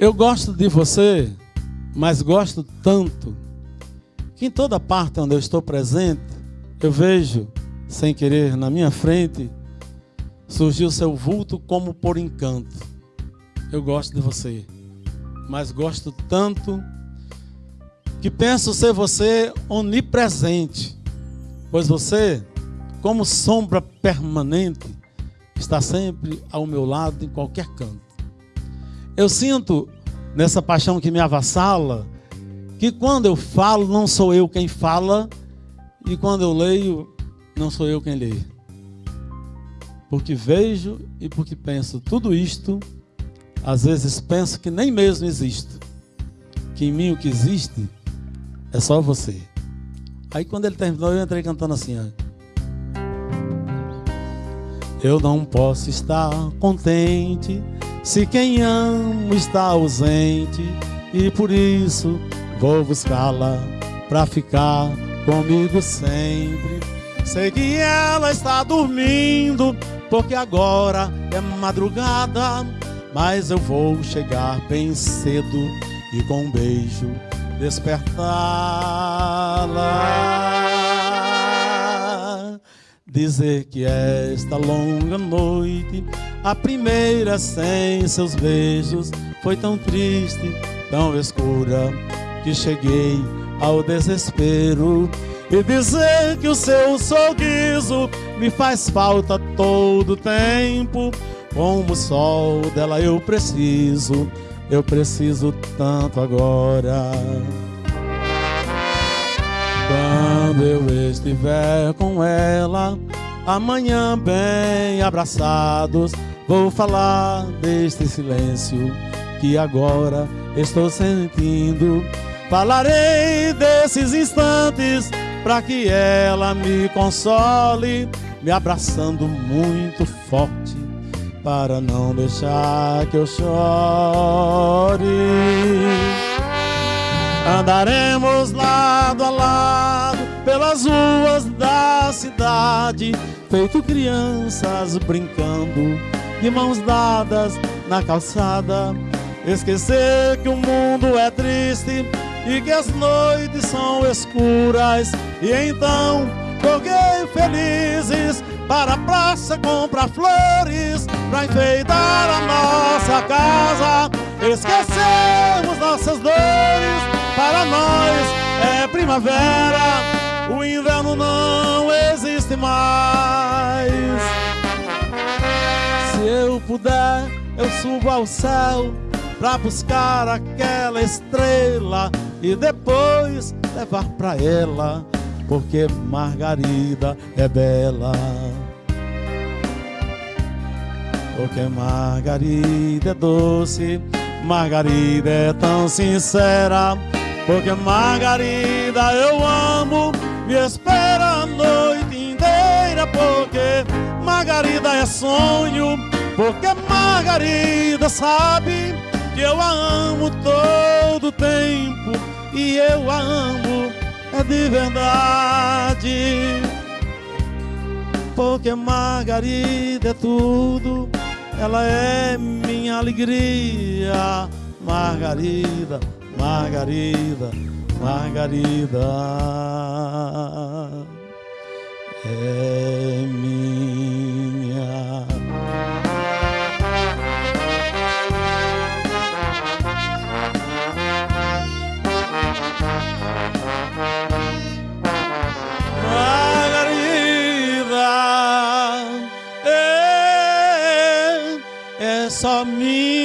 Eu gosto de você, mas gosto tanto que em toda parte onde eu estou presente, eu vejo, sem querer, na minha frente, surgiu seu vulto como por encanto. Eu gosto de você, mas gosto tanto que penso ser você onipresente, pois você, como sombra permanente, está sempre ao meu lado em qualquer canto. Eu sinto nessa paixão que me avassala que quando eu falo, não sou eu quem fala, e quando eu leio, não sou eu quem lê. Porque vejo e porque penso tudo isto, às vezes penso que nem mesmo existo. Que em mim o que existe é só você. Aí quando ele terminou, eu entrei cantando assim, ó. Eu não posso estar contente se quem amo está ausente e por isso Vou buscá-la pra ficar comigo sempre. Sei que ela está dormindo, porque agora é madrugada. Mas eu vou chegar bem cedo e com um beijo despertá-la. Dizer que esta longa noite, a primeira sem seus beijos, foi tão triste, tão escura que cheguei ao desespero e dizer que o seu sorriso me faz falta todo tempo. Como o sol dela eu preciso, eu preciso tanto agora. Quando eu estiver com ela, amanhã bem abraçados, vou falar deste silêncio que agora estou sentindo Falarei desses instantes para que ela me console, me abraçando muito forte para não deixar que eu chore. Andaremos lado a lado pelas ruas da cidade, feito crianças brincando, de mãos dadas na calçada. Esquecer que o mundo é triste e que as noites são escuras. E então correi felizes para a praça comprar flores para enfeitar a nossa casa. Esquecemos nossas dores, para nós é primavera, o inverno não existe mais. Se eu puder, eu subo ao céu para buscar aquela estrela e depois levar pra ela, porque Margarida é bela. Porque Margarida é doce, Margarida é tão sincera. Porque Margarida eu amo, espera a noite inteira. Porque Margarida é sonho, porque Margarida sabe que eu a amo todo tempo e eu a amo é de verdade. Porque Margarida é tudo, ela é minha alegria. Margarida, Margarida, Margarida é minha. só minha.